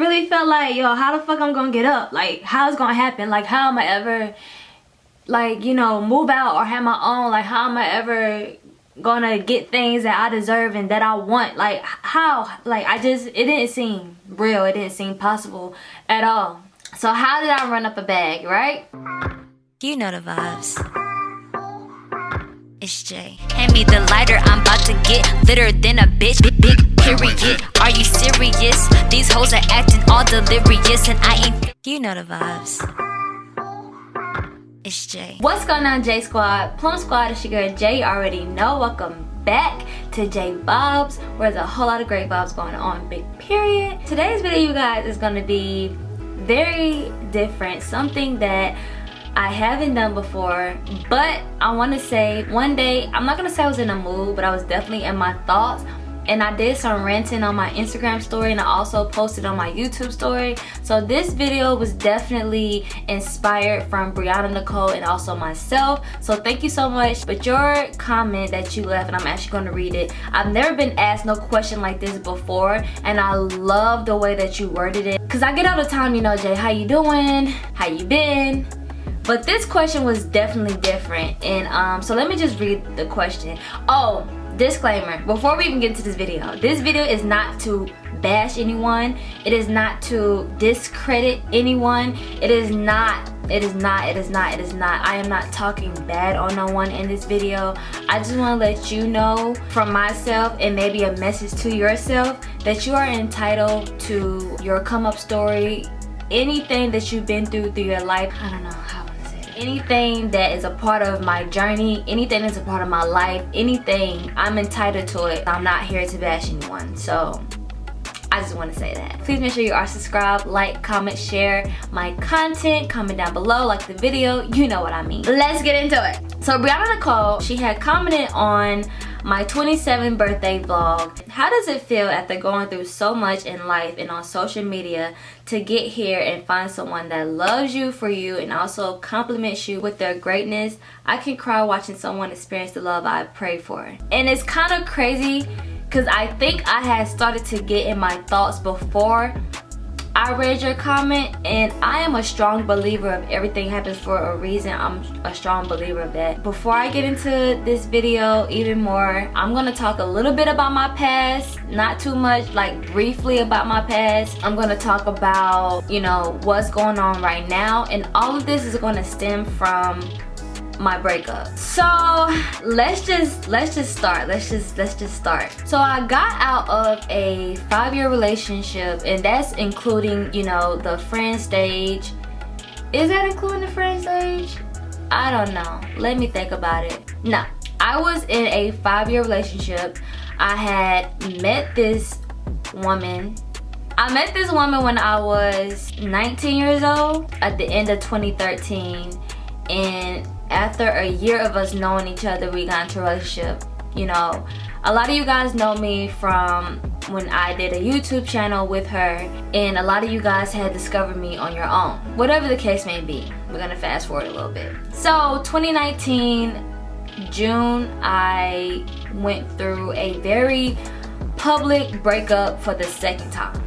really felt like, yo, how the fuck I'm gonna get up? Like, how's gonna happen? Like, how am I ever, like, you know, move out or have my own? Like, how am I ever gonna get things that I deserve and that I want? Like, how? Like, I just, it didn't seem real. It didn't seem possible at all. So how did I run up a bag, right? You know the vibes. It's Jay. Hand me the lighter, I'm about to get litter than a bitch. Big, big period. Are you serious? These hoes are acting all delirious, and I ain't. You know the vibes. It's Jay. What's going on, J Squad? Plum Squad, it's your girl Jay. Already know. Welcome back to J Vibes, where there's a whole lot of great vibes going on. Big period. Today's video, you guys, is gonna be very different. Something that I haven't done before but I want to say one day I'm not gonna say I was in a mood but I was definitely in my thoughts and I did some ranting on my Instagram story and I also posted on my YouTube story. So this video was definitely inspired from Brianna Nicole and also myself. So thank you so much. But your comment that you left and I'm actually going to read it. I've never been asked no question like this before and I love the way that you worded it. Because I get all the time you know Jay how you doing? How you been? But this question was definitely different. And um so let me just read the question. Oh disclaimer before we even get into this video this video is not to bash anyone. It is not to discredit anyone. It is not it is not it is not it is not. I am not talking bad on no one in this video. I just want to let you know from myself and maybe a message to yourself that you are entitled to your come up story. Anything that you've been through through your life i don't know how anything that is a part of my journey anything that's a part of my life anything i'm entitled to it. I'm not here to bash anyone so I just want to say that. Please make sure you are subscribed, like, comment, share my content, comment down below, like the video, you know what I mean. Let's get into it. So Brianna Nicole, she had commented on my 27th birthday vlog. How does it feel after going through so much in life and on social media to get here and find someone that loves you for you and also compliments you with their greatness? I can cry watching someone experience the love I pray for. And it's kind of crazy because I think I had started to get in my thoughts before I read your comment and I am a strong believer of everything happens for a reason. I'm a strong believer of that. Before I get into this video even more, I'm going to talk a little bit about my past. Not too much, like briefly about my past. I'm going to talk about, you know, what's going on right now. And all of this is going to stem from my breakup. So let's just let's just start. Let's just let's just start. So i got out of a five-year relationship and that's including you know the friend stage. Is that including the friend stage? I don't know. Let me think about it. No i was in a five-year relationship. I had met this woman. I met this woman when I was 19 years old at the end of 2013 and after a year of us knowing each other we got into a relationship. You know a lot of you guys know me from when I did a YouTube channel with her and a lot of you guys had discovered me on your own. Whatever the case may be we're gonna fast forward a little bit. So 2019 June I went through a very public breakup for the second time.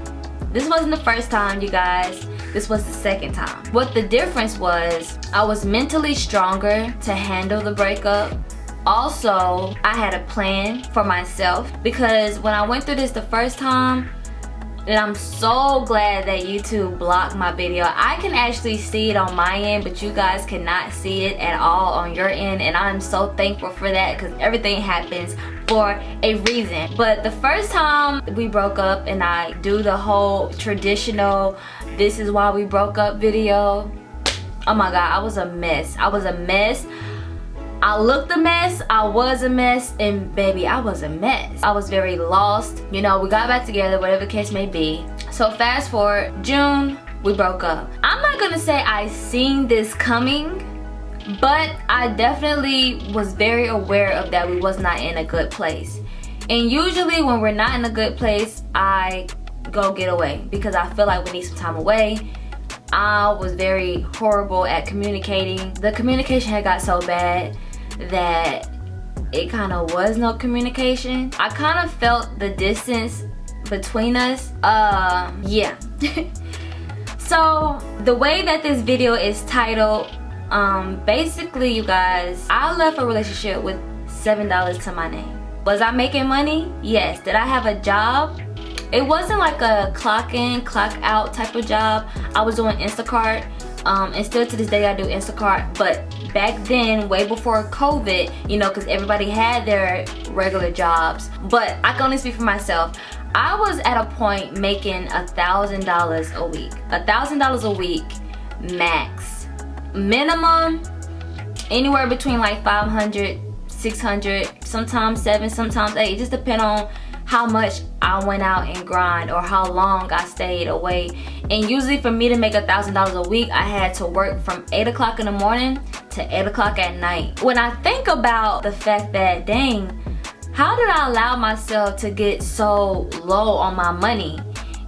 This wasn't the first time you guys this was the second time. What the difference was, I was mentally stronger to handle the breakup. Also, I had a plan for myself because when I went through this the first time, and I'm so glad that YouTube blocked my video. I can actually see it on my end, but you guys cannot see it at all on your end. And I'm so thankful for that because everything happens for a reason. But the first time we broke up and I do the whole traditional, this is why we broke up video. Oh my God, I was a mess. I was a mess. I looked a mess, I was a mess, and baby, I was a mess. I was very lost. You know, we got back together, whatever the case may be. So fast forward, June, we broke up. I'm not gonna say I seen this coming, but I definitely was very aware of that we was not in a good place. And usually when we're not in a good place, I go get away because I feel like we need some time away. I was very horrible at communicating. The communication had got so bad that it kind of was no communication. I kind of felt the distance between us um yeah so the way that this video is titled um basically you guys i left a relationship with seven dollars to my name. Was i making money? Yes. Did i have a job? It wasn't like a clock in clock out type of job. I was doing instacart um, and still to this day I do Instacart. But back then way before COVID you know because everybody had their regular jobs. But I can only speak for myself. I was at a point making a thousand dollars a week. A thousand dollars a week max minimum anywhere between like 500 600 sometimes 7 sometimes 8 it just depend on how much I went out and grind or how long I stayed away and usually for me to make a thousand dollars a week I had to work from 8 o'clock in the morning to 8 o'clock at night. When I think about the fact that dang how did I allow myself to get so low on my money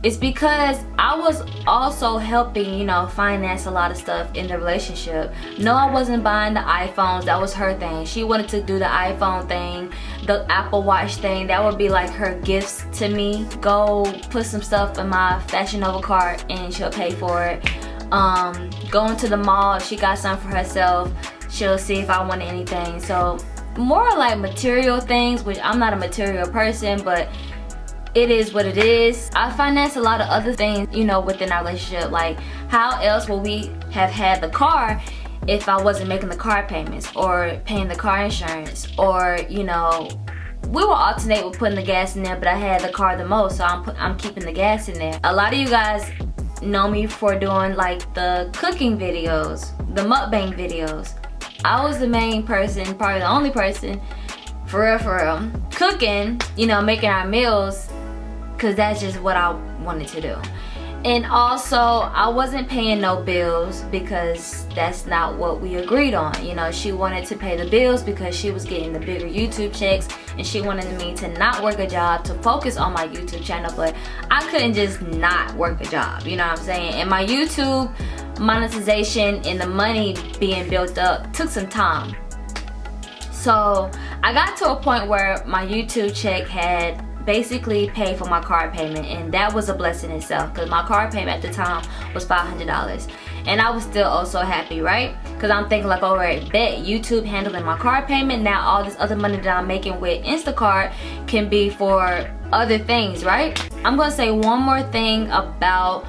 it's because I was also helping, you know, finance a lot of stuff in the relationship. No, I wasn't buying the iPhones. That was her thing. She wanted to do the iPhone thing, the Apple Watch thing. That would be like her gifts to me. Go put some stuff in my Fashion Nova cart and she'll pay for it. Um, going to the mall, she got something for herself, she'll see if I want anything. So more like material things, which I'm not a material person, but it is what it is. I finance a lot of other things, you know, within our relationship. Like, how else will we have had the car if I wasn't making the car payments or paying the car insurance or, you know, we will alternate with putting the gas in there, but I had the car the most, so I'm, put, I'm keeping the gas in there. A lot of you guys know me for doing like the cooking videos, the mukbang videos. I was the main person, probably the only person, for real, for real, cooking, you know, making our meals because that's just what I wanted to do. And also I wasn't paying no bills because that's not what we agreed on. You know she wanted to pay the bills because she was getting the bigger YouTube checks and she wanted me to not work a job to focus on my YouTube channel but I couldn't just not work a job you know what I'm saying? And my YouTube monetization and the money being built up took some time. So I got to a point where my YouTube check had basically pay for my car payment and that was a blessing itself because my car payment at the time was $500 and I was still also happy right? Because I'm thinking like alright bet YouTube handling my car payment. Now all this other money that I'm making with Instacart can be for other things right? I'm gonna say one more thing about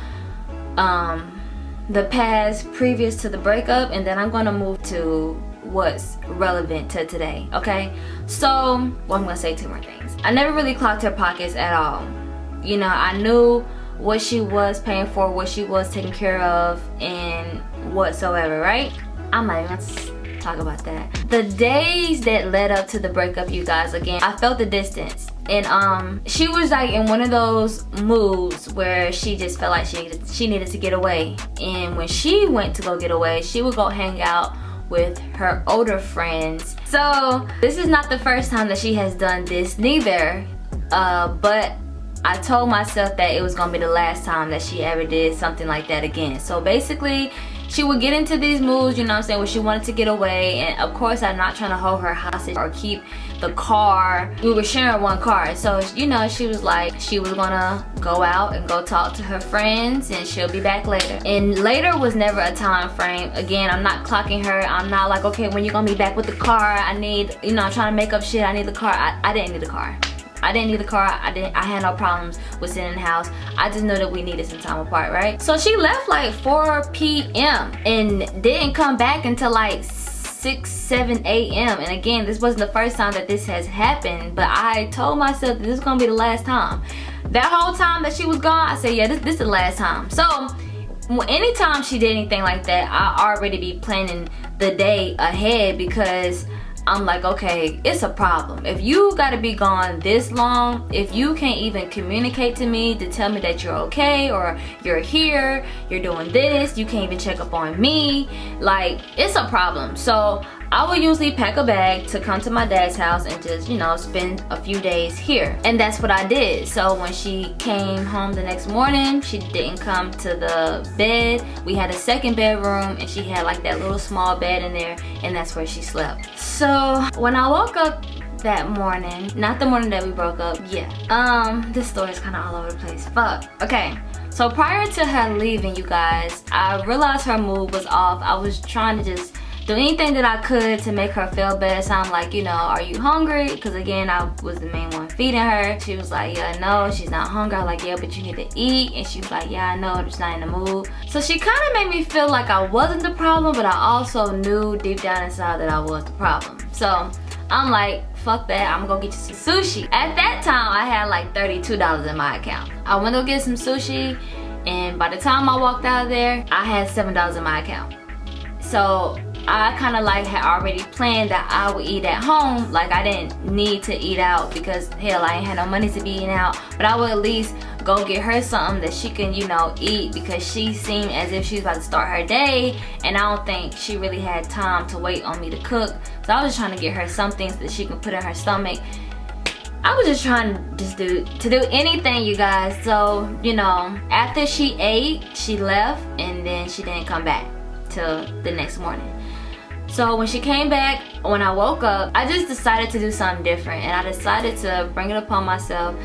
um the past previous to the breakup and then I'm gonna move to what's relevant to today okay? So well i'm gonna say two more things. I never really clocked her pockets at all. You know i knew what she was paying for what she was taking care of and whatsoever right? I'm not even talk about that. The days that led up to the breakup you guys again i felt the distance. And um she was like in one of those moods where she just felt like she she needed to get away. And when she went to go get away she would go hang out with her older friends. So this is not the first time that she has done this neither. Uh, but I told myself that it was gonna be the last time that she ever did something like that again. So basically, she would get into these moods, you know what I'm saying, where she wanted to get away. And of course, I'm not trying to hold her hostage or keep the car. We were sharing one car. So, you know, she was like, she was gonna go out and go talk to her friends and she'll be back later. And later was never a time frame. Again, I'm not clocking her. I'm not like, okay, when you gonna be back with the car? I need, you know, I'm trying to make up shit. I need the car. I, I didn't need the car. I didn't need the car. I didn't. I had no problems with sitting in the house. I just know that we needed some time apart, right? So she left like 4 p.m. and didn't come back until like 6, 7 a.m. And again, this wasn't the first time that this has happened, but I told myself that this is gonna be the last time. That whole time that she was gone, I said, yeah, this, this is the last time. So anytime she did anything like that, I already be planning the day ahead because I'm like, okay, it's a problem. If you gotta be gone this long, if you can't even communicate to me to tell me that you're okay or you're here, you're doing this, you can't even check up on me, like, it's a problem. So I would usually pack a bag to come to my dad's house and just, you know, spend a few days here. And that's what I did. So when she came home the next morning, she didn't come to the bed. We had a second bedroom and she had like that little small bed in there and that's where she slept. So when I woke up that morning. Not the morning that we broke up. Yeah. Um, this story is kind of all over the place. Fuck. Okay. So prior to her leaving, you guys, I realized her mood was off. I was trying to just do anything that I could to make her feel better. So I'm like, you know, are you hungry? Because again, I was the main one feeding her. She was like, yeah, no, she's not hungry. I was like, yeah, but you need to eat. And she was like, yeah, I know, I'm just not in the mood. So she kind of made me feel like I wasn't the problem, but I also knew deep down inside that I was the problem. So I'm like, fuck that, I'm gonna get you some sushi. At that time, I had like $32 in my account. I went to get some sushi, and by the time I walked out of there, I had $7 in my account. So I kind of like had already planned that I would eat at home. Like I didn't need to eat out because hell, I ain't had no money to be eating out. But I would at least go get her something that she can, you know, eat because she seemed as if she was about to start her day. And I don't think she really had time to wait on me to cook. So I was just trying to get her some things that she can put in her stomach. I was just trying to just do to do anything you guys so you know after she ate she left and then she didn't come back till the next morning so when she came back, when I woke up, I just decided to do something different. And I decided to bring it upon myself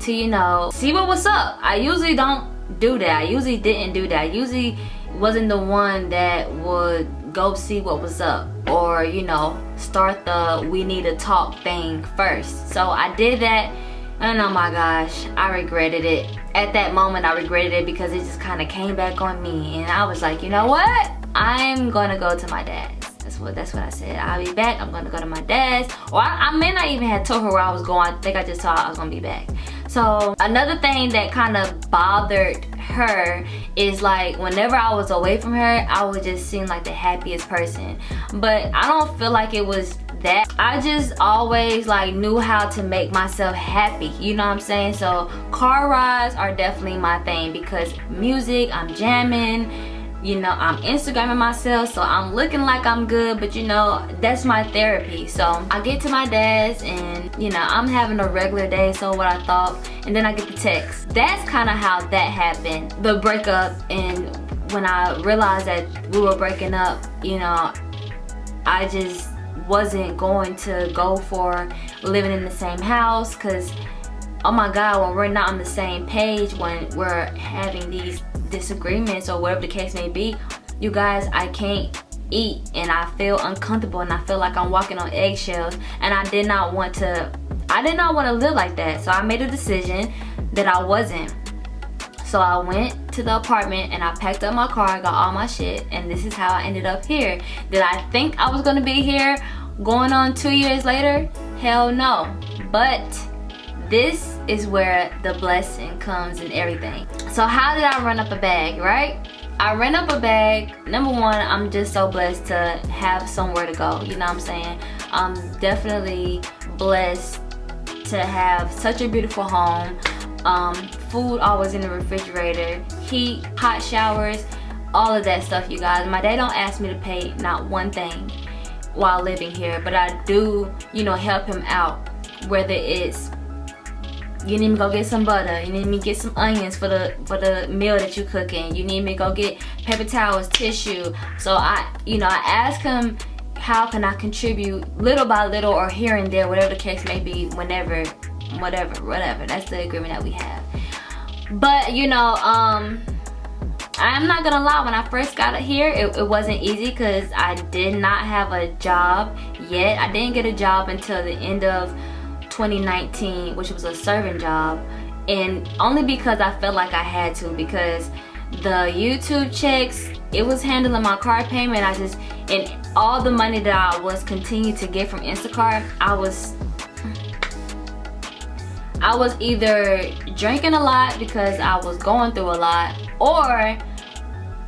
to, you know, see what was up. I usually don't do that. I usually didn't do that. I usually wasn't the one that would go see what was up or, you know, start the we need to talk thing first. So I did that and oh my gosh, I regretted it. At that moment, I regretted it because it just kind of came back on me. And I was like, you know what? I'm gonna go to my dad that's what that's what I said. I'll be back. I'm gonna go to my dad's. Or I, I may not even have told her where I was going. I think I just her I was gonna be back. So another thing that kind of bothered her is like whenever I was away from her, I would just seem like the happiest person. But I don't feel like it was that. I just always like knew how to make myself happy. You know what I'm saying? So car rides are definitely my thing because music, I'm jamming you know i'm instagramming myself so i'm looking like i'm good but you know that's my therapy. So i get to my dad's and you know i'm having a regular day so what i thought and then i get the text. That's kind of how that happened the breakup and when i realized that we were breaking up you know i just wasn't going to go for living in the same house because oh my god when we're not on the same page when we're having these disagreements or whatever the case may be you guys i can't eat and i feel uncomfortable and i feel like i'm walking on eggshells and i did not want to i did not want to live like that. So i made a decision that i wasn't. So i went to the apartment and i packed up my car got all my shit and this is how i ended up here. Did i think i was gonna be here going on two years later? Hell no. But this is where the blessing comes and everything. So how did i run up a bag right? I ran up a bag. Number one i'm just so blessed to have somewhere to go you know what i'm saying? I'm definitely blessed to have such a beautiful home. Um, food always in the refrigerator heat hot showers all of that stuff you guys. My dad don't ask me to pay not one thing while living here but i do you know help him out whether it's you need me to go get some butter you need me to get some onions for the for the meal that you're cooking you need me to go get paper towels tissue. So i you know i ask him how can i contribute little by little or here and there whatever the case may be whenever whatever whatever. That's the agreement that we have. But you know um i'm not gonna lie when i first got here it, it wasn't easy because i did not have a job yet. I didn't get a job until the end of 2019 which was a serving job and only because I felt like I had to because the YouTube checks it was handling my car payment I just and all the money that I was continuing to get from Instacart I was I was either drinking a lot because I was going through a lot or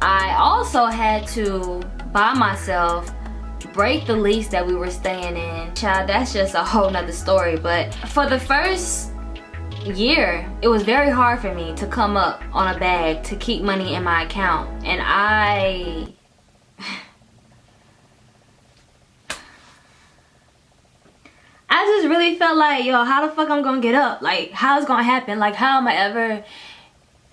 I also had to buy myself break the lease that we were staying in. Child that's just a whole nother story but for the first year it was very hard for me to come up on a bag to keep money in my account. And I I just really felt like yo how the fuck I'm gonna get up? Like how's gonna happen? Like how am I ever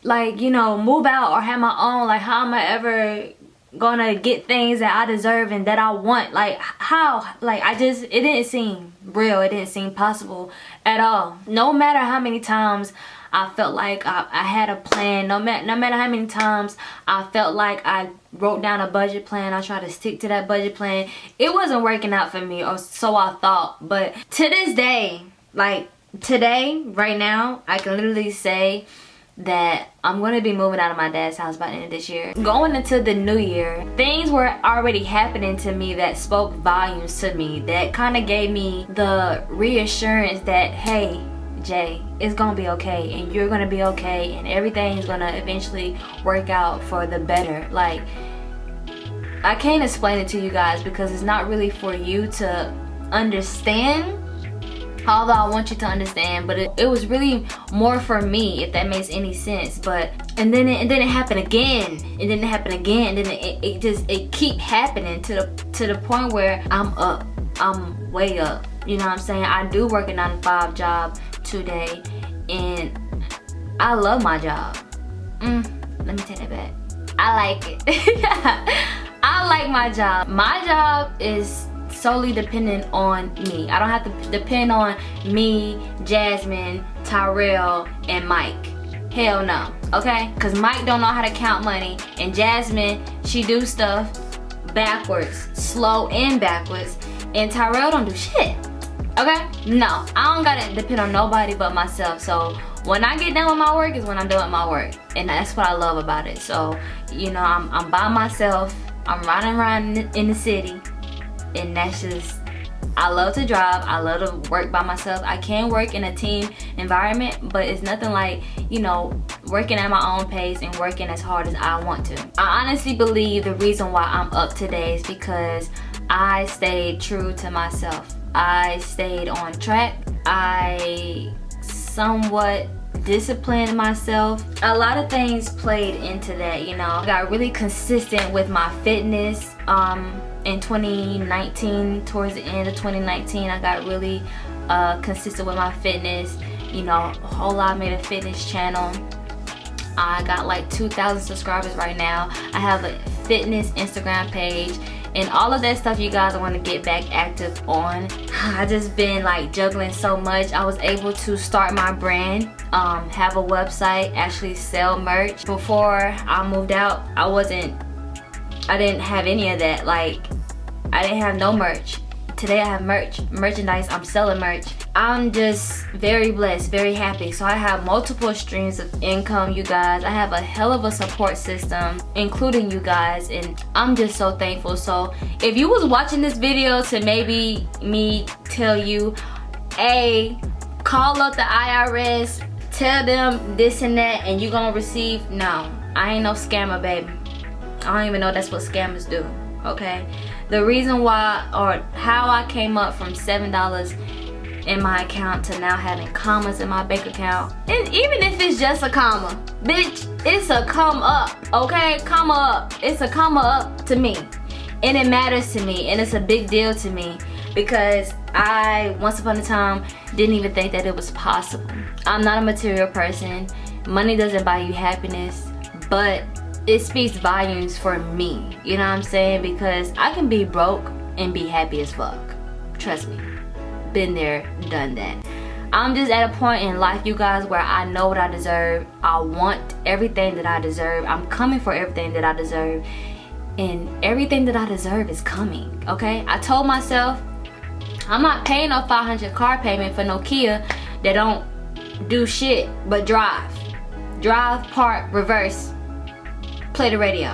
like you know move out or have my own? Like how am I ever gonna get things that I deserve and that I want. Like how? Like I just, it didn't seem real. It didn't seem possible at all. No matter how many times I felt like I, I had a plan. No, ma no matter how many times I felt like I wrote down a budget plan. I tried to stick to that budget plan. It wasn't working out for me or so I thought. But to this day, like today, right now, I can literally say that I'm to be moving out of my dad's house by the end of this year. Going into the new year, things were already happening to me that spoke volumes to me. That kind of gave me the reassurance that, hey, Jay, it's gonna be okay and you're gonna be okay and everything's gonna eventually work out for the better. Like, I can't explain it to you guys because it's not really for you to understand although I want you to understand but it, it, was really more for me if that makes any sense. But and then it, and then it happened again and then it happened again and then it, it just it keep happening to the to the point where I'm up I'm way up. You know what I'm saying? I do work a 9 to 5 job today and I love my job. Mm, let me take that back. I like it. I like my job. My job is solely dependent on me. I don't have to depend on me, Jasmine, Tyrell, and Mike. Hell no, okay? Because Mike don't know how to count money, and Jasmine, she do stuff backwards, slow and backwards, and Tyrell don't do shit, okay? No, I don't gotta depend on nobody but myself, so when I get done with my work is when I'm with my work, and that's what I love about it. So, you know, I'm, I'm by myself, I'm riding around in the city, and that's just I love to drive. I love to work by myself. I can work in a team environment, but it's nothing like, you know, working at my own pace and working as hard as I want to. I honestly believe the reason why I'm up today is because I stayed true to myself. I stayed on track. I somewhat disciplined myself. A lot of things played into that, you know. I got really consistent with my fitness. Um, in 2019 towards the end of 2019 I got really uh, consistent with my fitness you know a whole lot made a fitness channel. I got like 2,000 subscribers right now. I have a fitness Instagram page and all of that stuff you guys want to get back active on. I just been like juggling so much. I was able to start my brand um, have a website actually sell merch. Before I moved out I wasn't I didn't have any of that. Like, I didn't have no merch. Today I have merch, merchandise, I'm selling merch. I'm just very blessed, very happy. So I have multiple streams of income, you guys. I have a hell of a support system, including you guys, and I'm just so thankful. So if you was watching this video to maybe me tell you, hey, call up the IRS, tell them this and that, and you're gonna receive, no, I ain't no scammer, baby. I don't even know that's what scammers do, okay? The reason why or how I came up from $7 in my account to now having commas in my bank account, and even if it's just a comma, bitch, it's a come up, okay? Comma up. It's a comma up to me. And it matters to me, and it's a big deal to me because I, once upon a time, didn't even think that it was possible. I'm not a material person. Money doesn't buy you happiness, but it speaks volumes for me you know what i'm saying? Because i can be broke and be happy as fuck. Trust me. Been there done that. I'm just at a point in life you guys where i know what i deserve. I want everything that i deserve. I'm coming for everything that i deserve. And everything that i deserve is coming okay? I told myself i'm not paying no 500 car payment for no kia that don't do shit but drive. Drive park reverse play the radio.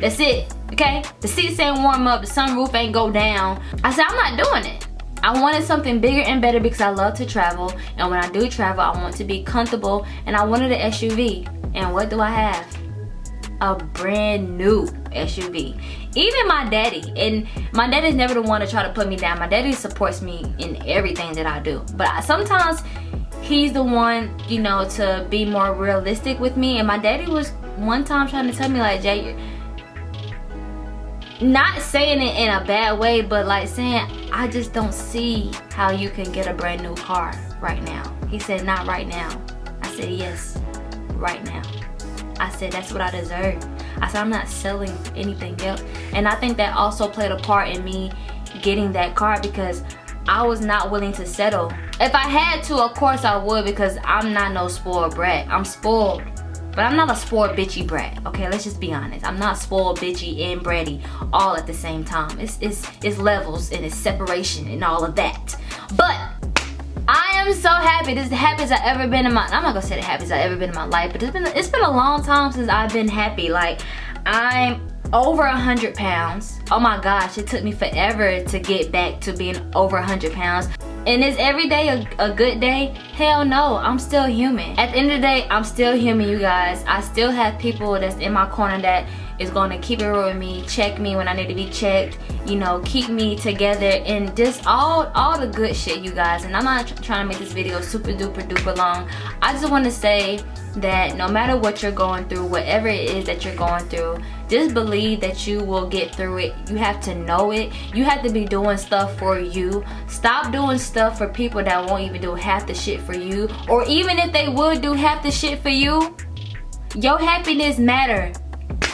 That's it, okay? The seats ain't warm up, the sunroof ain't go down. I said, I'm not doing it. I wanted something bigger and better because I love to travel. And when I do travel, I want to be comfortable. And I wanted an SUV. And what do I have? A brand new SUV. Even my daddy. And my daddy's never the one to try to put me down. My daddy supports me in everything that I do. But I, sometimes he's the one, you know, to be more realistic with me. And my daddy was one time trying to tell me like Jay not saying it in a bad way but like saying I just don't see how you can get a brand new car right now he said not right now I said yes right now I said that's what I deserve. I said I'm not selling anything else. And I think that also played a part in me getting that car because I was not willing to settle. If I had to, of course I would because I'm not no spoiled brat. I'm spoiled. But I'm not a spoiled bitchy brat. Okay, let's just be honest. I'm not spoiled bitchy and bratty all at the same time. It's it's it's levels and it's separation and all of that. But I am so happy. This is the happiest I've ever been in my I'm not gonna say the happiest I've ever been in my life, but it's been it's been a long time since I've been happy. Like I'm over a hundred pounds. Oh my gosh it took me forever to get back to being over a hundred pounds. And is every day a, a, good day? Hell no i'm still human. At the end of the day i'm still human you guys. I still have people that's in my corner that is going to keep it real with me check me when i need to be checked you know keep me together and just all all the good shit you guys. And i'm not trying to make this video super duper duper long. I just want to say that no matter what you're going through whatever it is that you're going through just believe that you will get through it. You have to know it. You have to be doing stuff for you. Stop doing stuff for people that won't even do half the shit for you. Or even if they would do half the shit for you your happiness matter.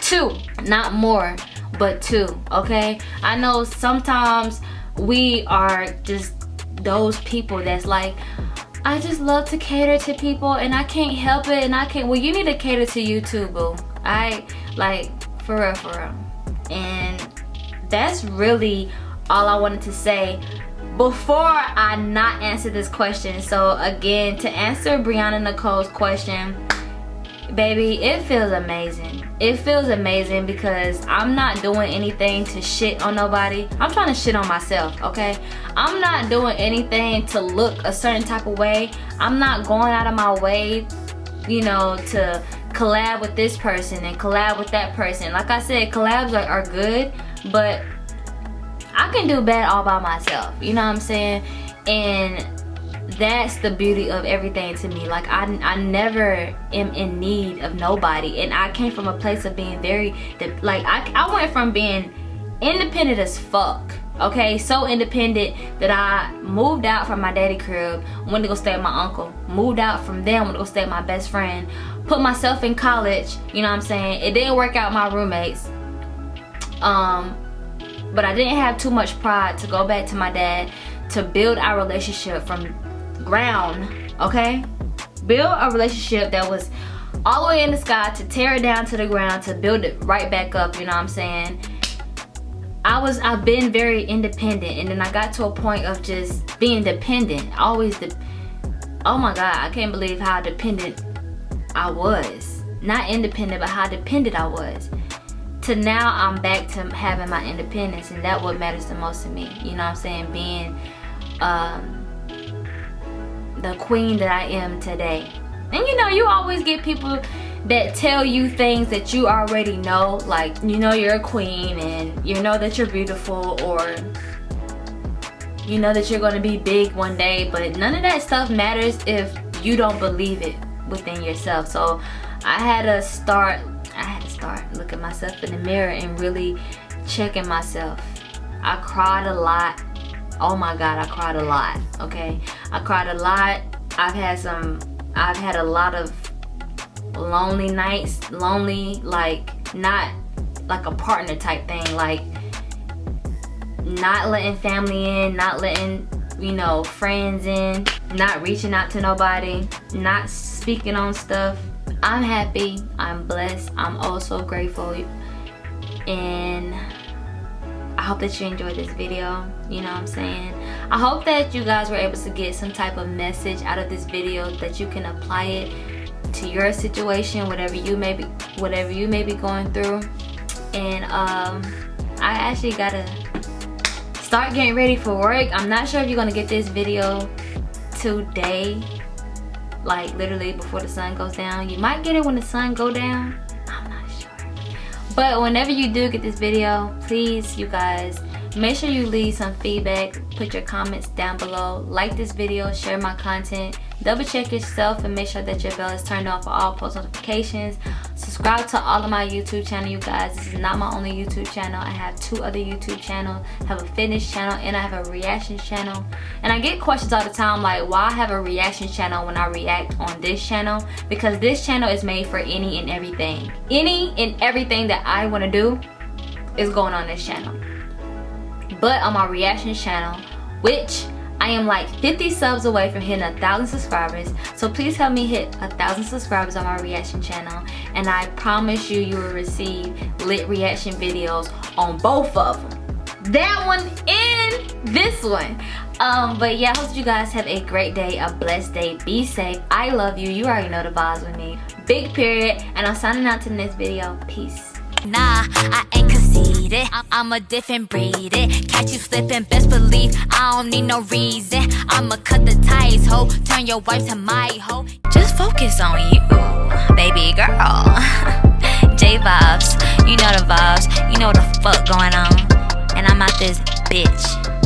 Two not more but two okay? I know sometimes we are just those people that's like I just love to cater to people and I can't help it and I can't well you need to cater to you too boo I like for real for real. And that's really all I wanted to say before I not answer this question. So again to answer Brianna Nicole's question baby it feels amazing. It feels amazing because i'm not doing anything to shit on nobody. I'm trying to shit on myself okay? I'm not doing anything to look a certain type of way. I'm not going out of my way you know to collab with this person and collab with that person. Like i said collabs are, are good but i can do bad all by myself you know what i'm saying? And that's the beauty of everything to me. Like I, I never am in need of nobody and I came from a place of being very like I, I went from being independent as fuck okay? So independent that I moved out from my daddy crib went to go stay with my uncle moved out from them went to go stay with my best friend put myself in college you know what I'm saying it didn't work out my roommates um but I didn't have too much pride to go back to my dad to build our relationship from ground, okay? Build a relationship that was all the way in the sky to tear it down to the ground to build it right back up, you know what I'm saying? I was, I've been very independent and then I got to a point of just being dependent. Always, de oh my God, I can't believe how dependent I was. Not independent, but how dependent I was. To now, I'm back to having my independence and that what matters the most to me. You know what I'm saying? Being, um, the queen that I am today. And you know, you always get people that tell you things that you already know. Like, you know you're a queen and you know that you're beautiful or you know that you're going to be big one day. But none of that stuff matters if you don't believe it within yourself. So I had to start, I had to start looking myself in the mirror and really checking myself. I cried a lot oh my god i cried a lot okay i cried a lot i've had some i've had a lot of lonely nights lonely like not like a partner type thing like not letting family in not letting you know friends in not reaching out to nobody not speaking on stuff i'm happy i'm blessed i'm also grateful and I hope that you enjoyed this video. You know what I'm saying? I hope that you guys were able to get some type of message out of this video that you can apply it to your situation, whatever you may be, whatever you may be going through. And um, I actually gotta start getting ready for work. I'm not sure if you're gonna get this video today, like literally before the sun goes down. You might get it when the sun go down. I'm not sure. but whenever you do get this video please you guys make sure you leave some feedback. Put your comments down below. Like this video. Share my content double check yourself and make sure that your bell is turned on for all post notifications. Subscribe to all of my youtube channel you guys. This is not my only youtube channel. I have two other youtube channels. I have a fitness channel and i have a reaction channel. And i get questions all the time like why I have a reaction channel when i react on this channel? Because this channel is made for any and everything. Any and everything that i want to do is going on this channel. But on my reaction channel which I am like 50 subs away from hitting a thousand subscribers so please help me hit a thousand subscribers on my reaction channel and I promise you you will receive lit reaction videos on both of them that one and this one. Um but yeah I hope you guys have a great day a blessed day. Be safe. I love you. You already know the vibes with me. Big period. And I'm signing out to the next video. Peace. Nah, I ain't conceited. I'm a different breed. It. Catch you slipping, best believe I don't need no reason. I'ma cut the ties, ho. Turn your wife to my hoe. Just focus on you, baby girl. J vibes, you know the vibes. You know what the fuck going on. And I'm out this bitch.